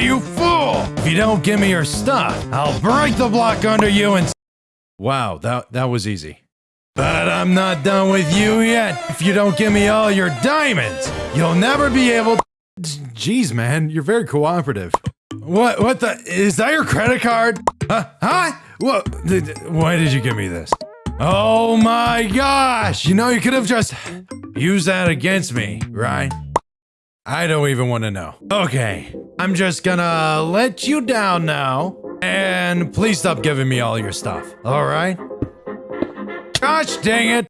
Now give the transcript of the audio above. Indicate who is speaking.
Speaker 1: You fool! If you don't give me your stuff, I'll break the block under you and. Wow, that that was easy. But I'm not done with you yet. If you don't give me all your diamonds, you'll never be able. to... Jeez, man, you're very cooperative. What? What the? Is that your credit card? Huh? Huh? What? Why did you give me this? Oh my gosh! You know, you could have just used that against me, right? I don't even want to know. Okay, I'm just gonna let you down now. And please stop giving me all your stuff, alright? Gosh dang it!